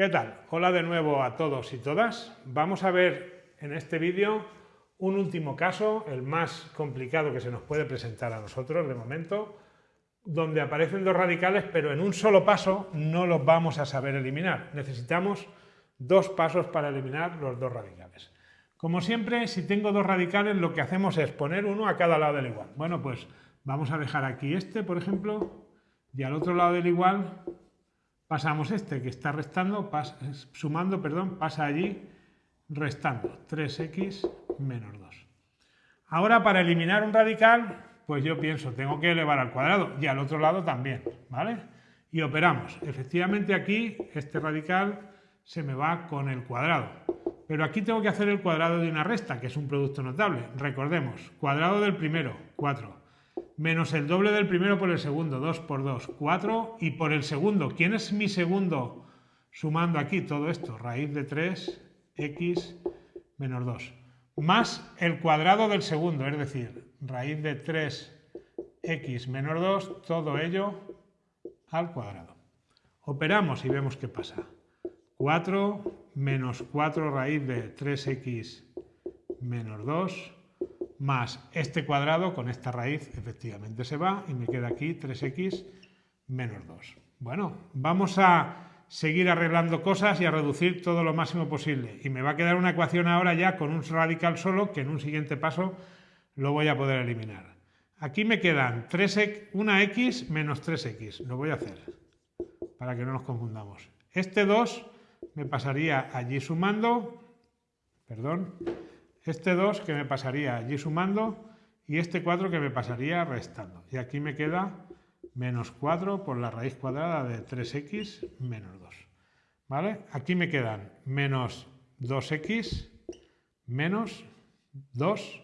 ¿Qué tal? Hola de nuevo a todos y todas. Vamos a ver en este vídeo un último caso, el más complicado que se nos puede presentar a nosotros de momento, donde aparecen dos radicales, pero en un solo paso no los vamos a saber eliminar. Necesitamos dos pasos para eliminar los dos radicales. Como siempre, si tengo dos radicales, lo que hacemos es poner uno a cada lado del igual. Bueno, pues vamos a dejar aquí este, por ejemplo, y al otro lado del igual pasamos este que está restando, sumando, perdón, pasa allí restando 3x menos 2. Ahora para eliminar un radical, pues yo pienso, tengo que elevar al cuadrado y al otro lado también, ¿vale? Y operamos. Efectivamente aquí este radical se me va con el cuadrado. Pero aquí tengo que hacer el cuadrado de una resta, que es un producto notable. Recordemos, cuadrado del primero, 4 menos el doble del primero por el segundo, 2 por 2, 4, y por el segundo, ¿quién es mi segundo? Sumando aquí todo esto, raíz de 3, x menos 2, más el cuadrado del segundo, es decir, raíz de 3x menos 2, todo ello al cuadrado. Operamos y vemos qué pasa. 4 menos 4 raíz de 3x menos 2 más este cuadrado con esta raíz efectivamente se va y me queda aquí 3x menos 2. Bueno, vamos a seguir arreglando cosas y a reducir todo lo máximo posible. Y me va a quedar una ecuación ahora ya con un radical solo que en un siguiente paso lo voy a poder eliminar. Aquí me quedan 3x, una x menos 3x. Lo voy a hacer para que no nos confundamos. Este 2 me pasaría allí sumando, perdón, este 2 que me pasaría allí sumando y este 4 que me pasaría restando. Y aquí me queda menos 4 por la raíz cuadrada de 3x menos 2. ¿Vale? Aquí me quedan menos 2x menos 2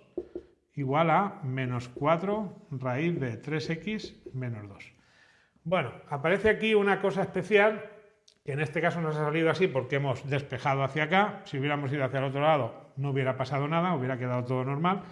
igual a menos 4 raíz de 3x menos 2. Bueno, aparece aquí una cosa especial que en este caso nos ha salido así porque hemos despejado hacia acá. Si hubiéramos ido hacia el otro lado no hubiera pasado nada, hubiera quedado todo normal.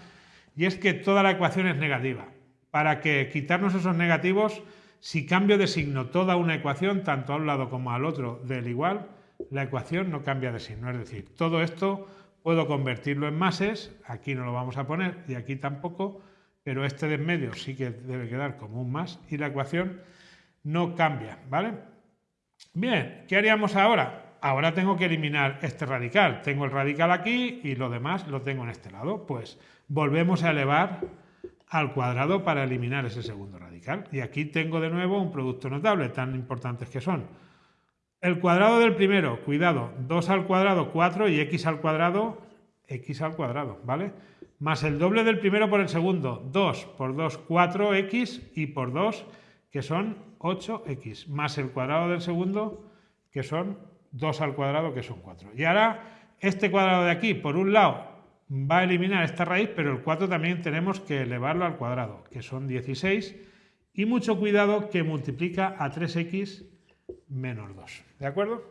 Y es que toda la ecuación es negativa. Para que quitarnos esos negativos, si cambio de signo toda una ecuación, tanto a un lado como al otro del igual, la ecuación no cambia de signo. Es decir, todo esto puedo convertirlo en mases, aquí no lo vamos a poner y aquí tampoco, pero este de en medio sí que debe quedar como un más y la ecuación no cambia, ¿vale? Bien, ¿qué haríamos ahora? Ahora tengo que eliminar este radical. Tengo el radical aquí y lo demás lo tengo en este lado. Pues volvemos a elevar al cuadrado para eliminar ese segundo radical. Y aquí tengo de nuevo un producto notable, tan importantes que son. El cuadrado del primero, cuidado, 2 al cuadrado, 4 y x al cuadrado, x al cuadrado, ¿vale? Más el doble del primero por el segundo, 2 por 2, 4x y por 2, que son 8x, más el cuadrado del segundo, que son 2 al cuadrado, que son 4. Y ahora, este cuadrado de aquí, por un lado, va a eliminar esta raíz, pero el 4 también tenemos que elevarlo al cuadrado, que son 16. Y mucho cuidado que multiplica a 3x menos 2. ¿De acuerdo?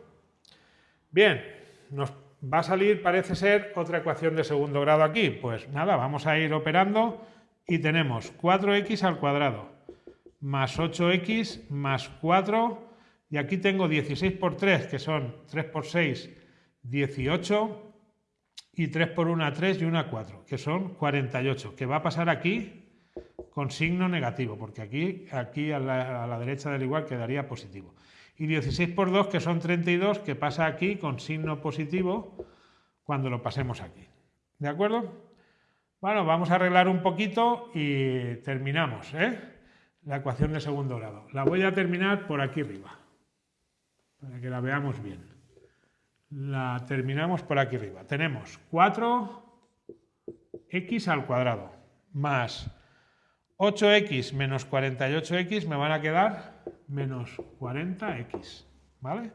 Bien, nos va a salir, parece ser, otra ecuación de segundo grado aquí. Pues nada, vamos a ir operando y tenemos 4x al cuadrado más 8x más 4 y aquí tengo 16 por 3, que son 3 por 6, 18, y 3 por 1, 3 y 1, 4, que son 48, que va a pasar aquí con signo negativo, porque aquí, aquí a, la, a la derecha del igual quedaría positivo. Y 16 por 2, que son 32, que pasa aquí con signo positivo cuando lo pasemos aquí. ¿De acuerdo? Bueno, vamos a arreglar un poquito y terminamos ¿eh? La ecuación de segundo grado. La voy a terminar por aquí arriba para que la veamos bien. La terminamos por aquí arriba. Tenemos 4x al cuadrado más 8x menos 48x me van a quedar menos 40x, ¿vale?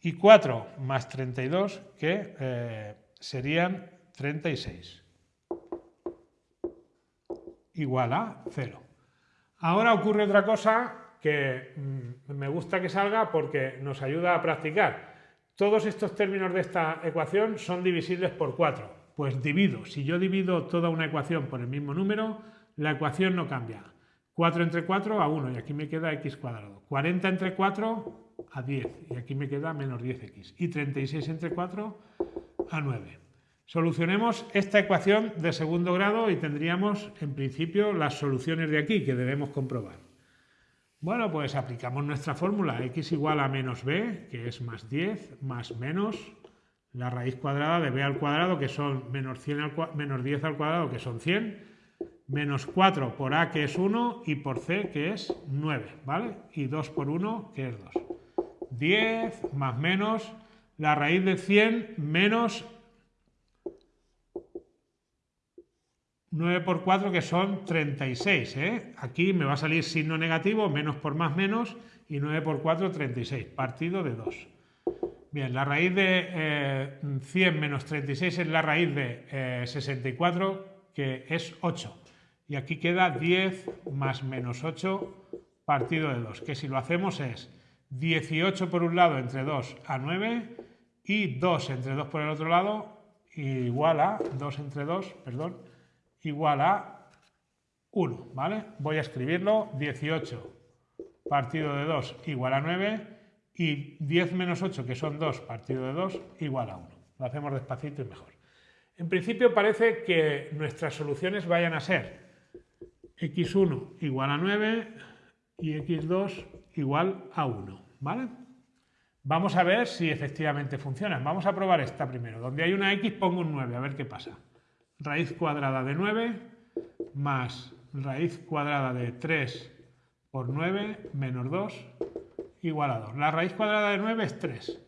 Y 4 más 32 que eh, serían 36 igual a 0. Ahora ocurre otra cosa que mm, me gusta que salga porque nos ayuda a practicar. Todos estos términos de esta ecuación son divisibles por 4. Pues divido. Si yo divido toda una ecuación por el mismo número, la ecuación no cambia. 4 entre 4 a 1 y aquí me queda x cuadrado. 40 entre 4 a 10 y aquí me queda menos 10x. Y 36 entre 4 a 9. Solucionemos esta ecuación de segundo grado y tendríamos en principio las soluciones de aquí que debemos comprobar. Bueno, pues aplicamos nuestra fórmula x igual a menos b, que es más 10, más menos la raíz cuadrada de b al cuadrado, que son menos, 100 al, menos 10 al cuadrado, que son 100, menos 4 por a, que es 1, y por c, que es 9, ¿vale? Y 2 por 1, que es 2. 10 más menos la raíz de 100 menos 9 por 4 que son 36. ¿eh? Aquí me va a salir signo negativo, menos por más menos, y 9 por 4, 36, partido de 2. Bien, la raíz de 100 eh, menos 36 es la raíz de 64, eh, que es 8. Y aquí queda 10 más menos 8 partido de 2, que si lo hacemos es 18 por un lado entre 2 a 9 y 2 entre 2 por el otro lado igual a 2 entre 2, perdón, igual a 1, ¿vale? Voy a escribirlo, 18 partido de 2 igual a 9 y 10 menos 8, que son 2 partido de 2, igual a 1. Lo hacemos despacito y mejor. En principio parece que nuestras soluciones vayan a ser x1 igual a 9 y x2 igual a 1, ¿vale? Vamos a ver si efectivamente funcionan. Vamos a probar esta primero. Donde hay una x pongo un 9, a ver qué pasa raíz cuadrada de 9 más raíz cuadrada de 3 por 9 menos 2 igual a 2. La raíz cuadrada de 9 es 3.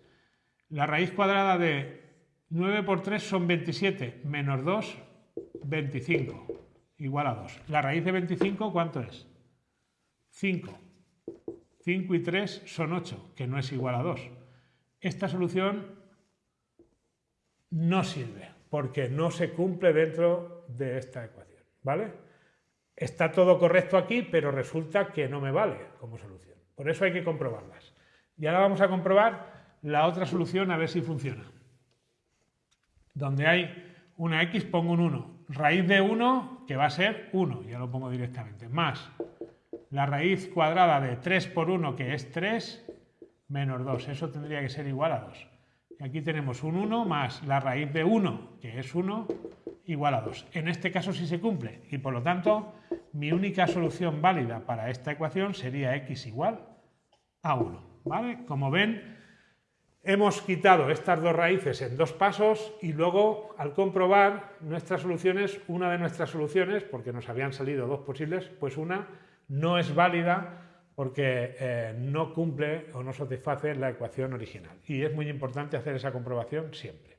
La raíz cuadrada de 9 por 3 son 27 menos 2, 25 igual a 2. La raíz de 25, ¿cuánto es? 5. 5 y 3 son 8, que no es igual a 2. Esta solución no sirve porque no se cumple dentro de esta ecuación, ¿vale? Está todo correcto aquí, pero resulta que no me vale como solución. Por eso hay que comprobarlas. Y ahora vamos a comprobar la otra solución a ver si funciona. Donde hay una x pongo un 1. Raíz de 1, que va a ser 1, ya lo pongo directamente, más la raíz cuadrada de 3 por 1, que es 3, menos 2. Eso tendría que ser igual a 2. Aquí tenemos un 1 más la raíz de 1, que es 1, igual a 2. En este caso sí se cumple y por lo tanto mi única solución válida para esta ecuación sería x igual a 1. ¿vale? Como ven, hemos quitado estas dos raíces en dos pasos y luego al comprobar nuestras soluciones, una de nuestras soluciones, porque nos habían salido dos posibles, pues una no es válida porque eh, no cumple o no satisface la ecuación original. Y es muy importante hacer esa comprobación siempre.